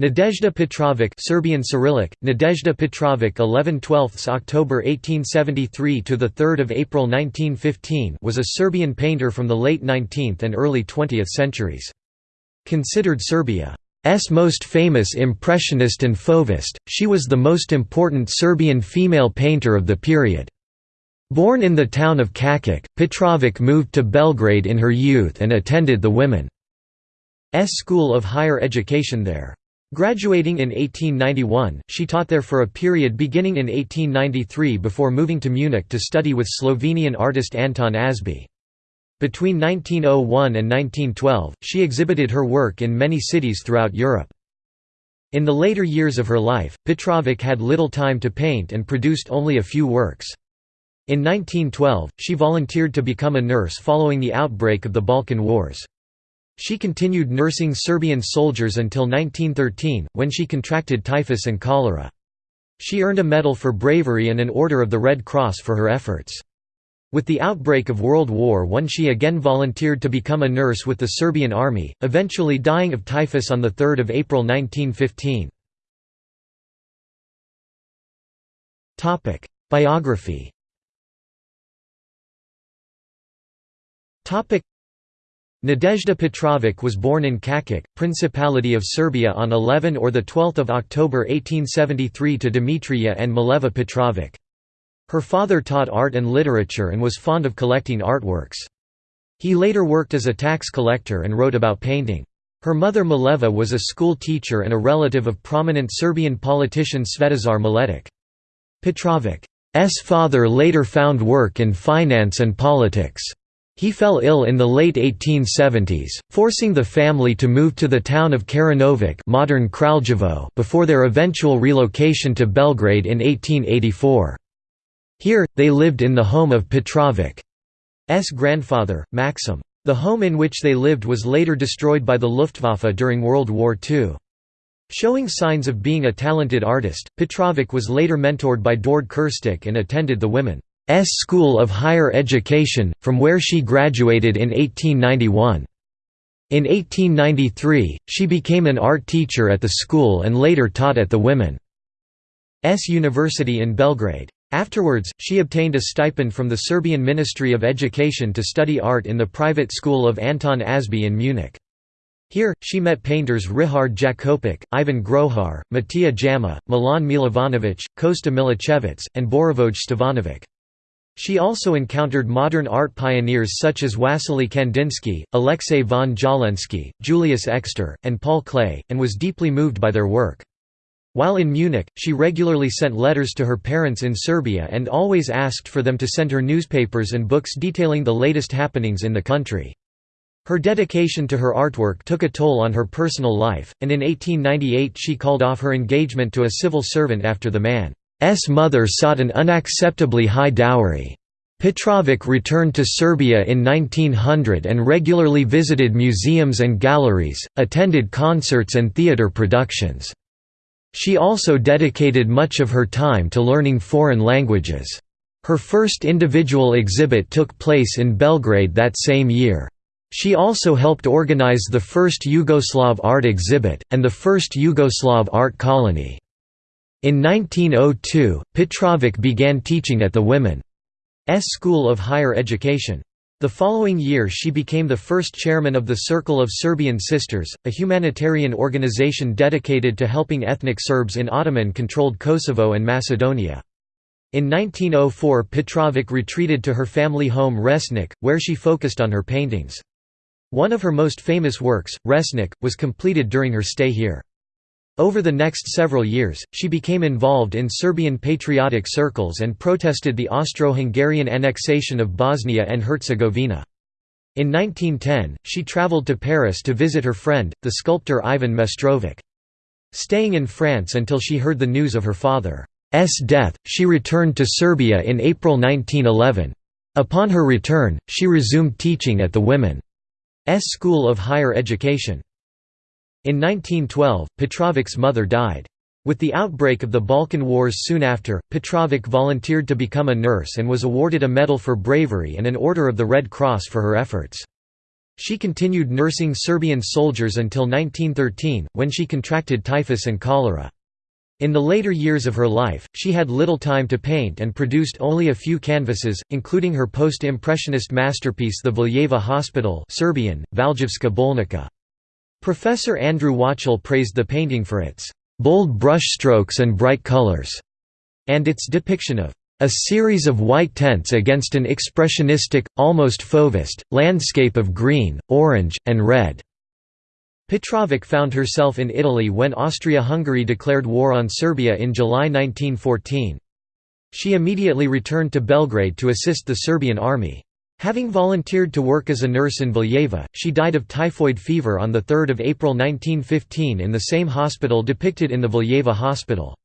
Nadezhda Petrovic Serbian Cyrillic, Nadezhda Petrovic 11 12 October 1873 to 3 April 1915 was a Serbian painter from the late 19th and early 20th centuries. Considered Serbia's most famous Impressionist and Fauvist, she was the most important Serbian female painter of the period. Born in the town of Kakić, Petrovic moved to Belgrade in her youth and attended the Women's School of Higher Education there. Graduating in 1891, she taught there for a period beginning in 1893 before moving to Munich to study with Slovenian artist Anton Ažbe. Between 1901 and 1912, she exhibited her work in many cities throughout Europe. In the later years of her life, Petrovic had little time to paint and produced only a few works. In 1912, she volunteered to become a nurse following the outbreak of the Balkan Wars. She continued nursing Serbian soldiers until 1913, when she contracted typhus and cholera. She earned a medal for bravery and an Order of the Red Cross for her efforts. With the outbreak of World War I she again volunteered to become a nurse with the Serbian army, eventually dying of typhus on 3 April 1915. Biography Nadezhda Petrovic was born in Kakić, Principality of Serbia on 11 or 12 October 1873 to Dimitrija and Mileva Petrovic. Her father taught art and literature and was fond of collecting artworks. He later worked as a tax collector and wrote about painting. Her mother Mileva was a school teacher and a relative of prominent Serbian politician Svetozar Miletic. Petrovic's father later found work in finance and politics. He fell ill in the late 1870s, forcing the family to move to the town of Karanovac modern Kraljevo before their eventual relocation to Belgrade in 1884. Here, they lived in the home of Petrovic's grandfather, Maxim. The home in which they lived was later destroyed by the Luftwaffe during World War II. Showing signs of being a talented artist, Petrovic was later mentored by Dord Krstić and attended the women. S School of Higher Education, from where she graduated in 1891. In 1893, she became an art teacher at the school and later taught at the Women's University in Belgrade. Afterwards, she obtained a stipend from the Serbian Ministry of Education to study art in the private school of Anton Ažbe in Munich. Here, she met painters Richard Jakopic, Ivan Grohar, Matija Jama, Milan Milovanovic, Kosta Milicevic, and Borivoje Stevanovic. She also encountered modern art pioneers such as Wassily Kandinsky, Alexei von Jawlensky, Julius Exter, and Paul Klee, and was deeply moved by their work. While in Munich, she regularly sent letters to her parents in Serbia and always asked for them to send her newspapers and books detailing the latest happenings in the country. Her dedication to her artwork took a toll on her personal life, and in 1898 she called off her engagement to a civil servant after the man S mother sought an unacceptably high dowry. Petrovic returned to Serbia in 1900 and regularly visited museums and galleries, attended concerts and theatre productions. She also dedicated much of her time to learning foreign languages. Her first individual exhibit took place in Belgrade that same year. She also helped organize the first Yugoslav art exhibit, and the first Yugoslav art colony. In 1902, Petrovic began teaching at the Women's School of Higher Education. The following year she became the first chairman of the Circle of Serbian Sisters, a humanitarian organization dedicated to helping ethnic Serbs in Ottoman-controlled Kosovo and Macedonia. In 1904 Petrovic retreated to her family home Resnik, where she focused on her paintings. One of her most famous works, Resnik, was completed during her stay here. Over the next several years, she became involved in Serbian patriotic circles and protested the Austro-Hungarian annexation of Bosnia and Herzegovina. In 1910, she traveled to Paris to visit her friend, the sculptor Ivan Mestrovic. Staying in France until she heard the news of her father's death, she returned to Serbia in April 1911. Upon her return, she resumed teaching at the Women's School of Higher Education. In 1912, Petrovic's mother died. With the outbreak of the Balkan Wars soon after, Petrovic volunteered to become a nurse and was awarded a medal for bravery and an Order of the Red Cross for her efforts. She continued nursing Serbian soldiers until 1913, when she contracted typhus and cholera. In the later years of her life, she had little time to paint and produced only a few canvases, including her post-impressionist masterpiece The Valjevo Hospital Serbian, Valjevska Bolnica. Professor Andrew Wachtel praised the painting for its "...bold brushstrokes and bright colors", and its depiction of a series of white tents against an expressionistic, almost fauvist, landscape of green, orange, and red. Petrovic found herself in Italy when Austria-Hungary declared war on Serbia in July 1914. She immediately returned to Belgrade to assist the Serbian army. Having volunteered to work as a nurse in Valjevo, she died of typhoid fever on 3 April 1915 in the same hospital depicted in the Valjevo hospital.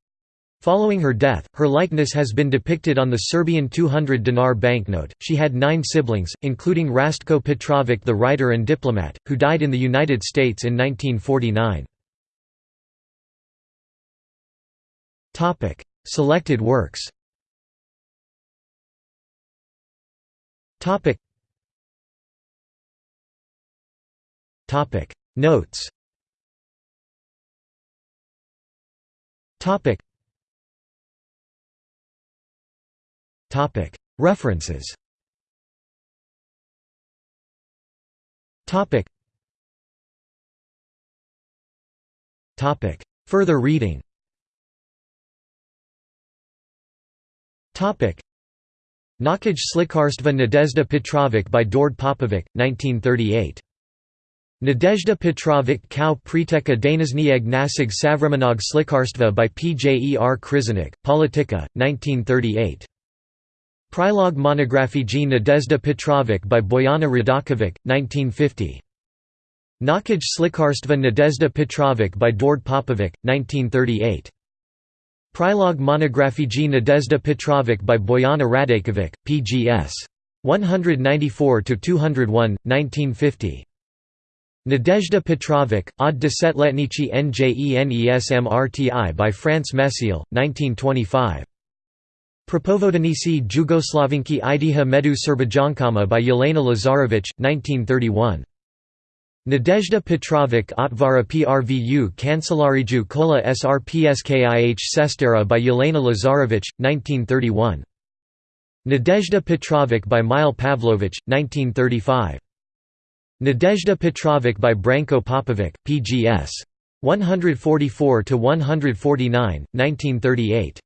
Following her death, her likeness has been depicted on the Serbian 200 dinar banknote. She had nine siblings, including Rastko Petrovic, the writer and diplomat, who died in the United States in 1949. Topic: Selected works. Topic. Topic. Notes. Topic. Topic. References Topic. Topic. Further reading Nakaj Slikarstva Nadezhda Petrovic by Dord Popovic, 1938. Nadezhda Petrovic Kau Priteka Daniznieg Nasig Savremenog Slikarstva by P. J. E. R. Krizanik, Politika, 1938. Prilog Monography G. Nadezhda Petrovic by Bojana Radakovic, 1950. Nakaj Slikarstva Nadezhda Petrovic by Dord Popovic, 1938. Prilog Monography G. Nadezhda Petrovic by Bojana Radakovic, pgs. 194–201, 1950. Nadezhda Petrovic, od desetletnichi Njenesmrti by France Messiel, 1925. Propovodanisi Jugoslavinki Idiha Medu Serbajankama by Yelena Lazarevic, 1931. Nadezhda Petrovic Otvara Prvu Kancelariju Kola Srpskih Sestera by Yelena Lazarevic, 1931. Nadezhda Petrovic by Mile Pavlovich, 1935. Nadezhda Petrovic by Branko Popovic, pgs. 144–149, 1938.